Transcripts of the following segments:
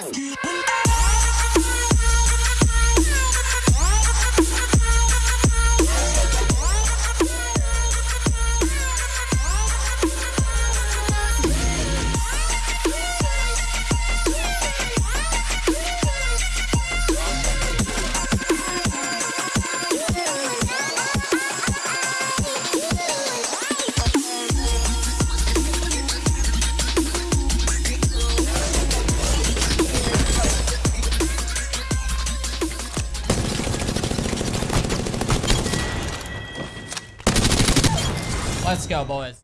You. Let's go, boys.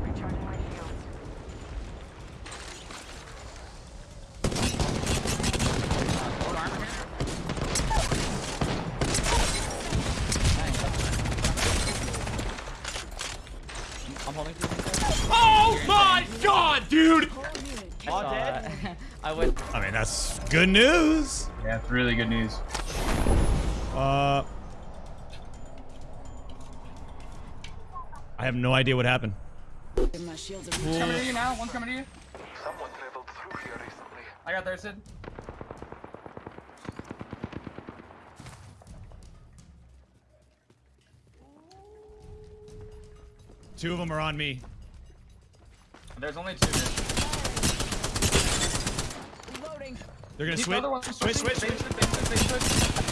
Recharging my shields. I'm holding Oh my god, dude! All dead. I went. I mean, that's good news. Yeah, it's really good news. Uh, I have no idea what happened. My shields are Coming to you now. One's coming to you. Someone traveled through here recently. I got there, Sid. Two of them are on me. There's only two. Here. Reloading. They're gonna Keep the switch. Switch, switch, They switch. switch, they switch, switch.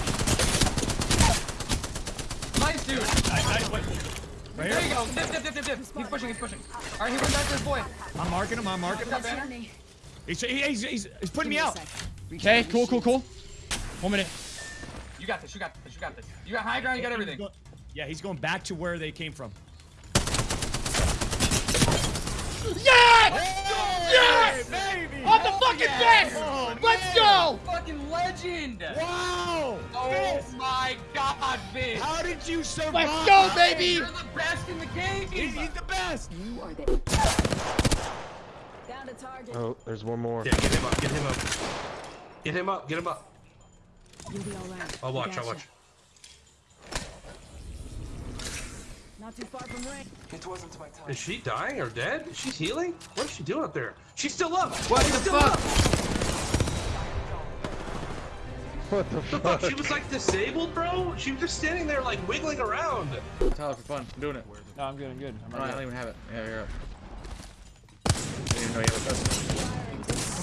Nice, dude. I, I, what? Right There you here. go. Dip, dip, dip, dip, dip. He's pushing, he's pushing. All right, he went back to his boy. I'm marking him. I'm marking him. Got He's, he- he's, he's, he's putting me Give out. Okay, cool, cool, cool. One minute. You got this, you got this, you got this. You got high ground, you got everything. He's Yeah, he's going back to where they came from. Yes! Yes, baby! On the fucking best! Oh, Let's go! Fucking legend! Wow! Oh my god, Viz! How did you survive? Let's go, baby! You're the best in the game! He's, he's the best. You are the. Down to target. Oh, there's one more. Yeah, get him up, get him up. Get him up, get him up. You'll be all right. I'll watch, I'll watch. Not too far from range. It wasn't my time. Is she dying or dead? She's healing? What is she doing up there? She's still up! What She's the still fuck? up! What the The fuck? fuck? She was like disabled, bro? She was just standing there like wiggling around. Tyler, for fun. I'm doing it. No, I'm good. I'm good. I'm No, I don't even have it. Yeah, you're up. I didn't even know you had a best.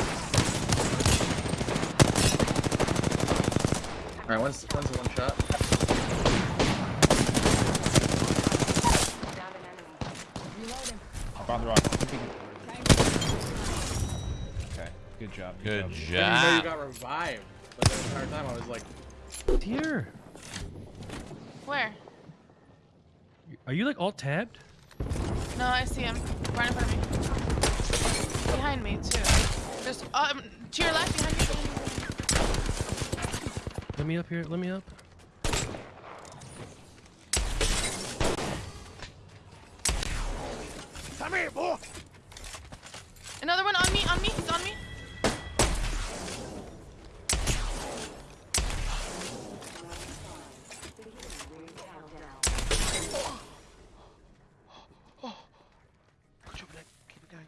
Alright, one's, one's a one shot. Down an enemy. Reloading. I found the rock. Okay. Good job. Good I didn't know you got revived. But the entire time I was like, Here. Where? Are you like all tabbed? No, I see him. Right in front of me. Behind me, too. Just, um, to your left, behind you. Let me up here. Let me up. Come here, boy. Another one on me, on me, he's on me. Put your leg. Keep it going.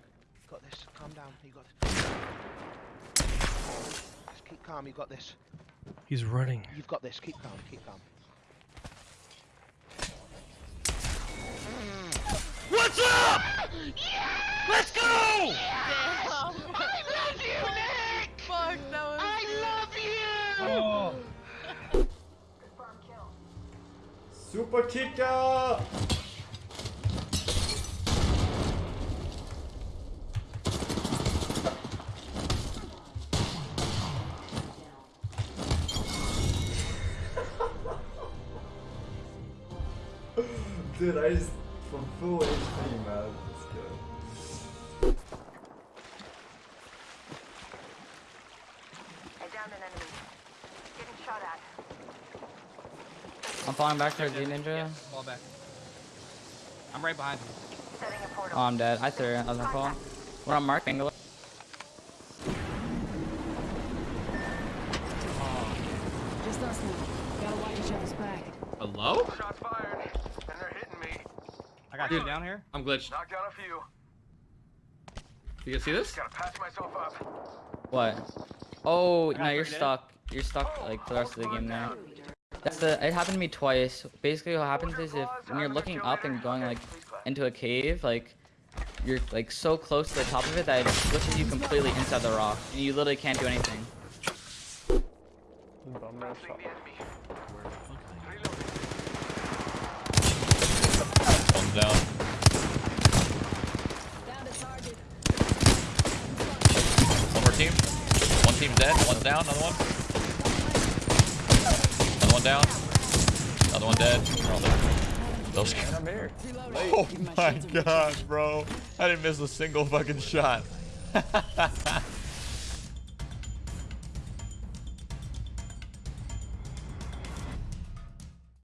Got this. Calm down. You got this. Just keep calm. You got this. He's running. You've got this. Keep calm. Keep calm. What's up? Let's go! I love you, Nick! Fuck, that was... I love you! Super kicker! Dude, I just from full HP, man. Let's go. I downed an enemy. Getting shot at. I'm falling back there, G Ninja. Fall back. I'm right behind you. A. Oh, I'm dead. I threw it. I was gonna fall. We're on Mark Angle. Just us now. Gotta watch each other's back. Hello? Shots fired. And they're hitting me. I got you down here. I'm glitched. Knocked down a few. You guys see this? Gotta patch myself up. What? Oh, got no, you're three dead. stuck. You're stuck oh, like for the rest of the game there. That's the. It happened to me twice. Basically, what happens is if when you're looking up and going like into a cave, like you're like so close to the top of it that it pushes you completely inside the rock, and you literally can't do anything. Down. Down to target. One more team. One team's dead. One's down. Another one. Another one down. Another one dead. They're all dead. Those. I'm here. Oh my gosh, bro! I didn't miss a single fucking shot.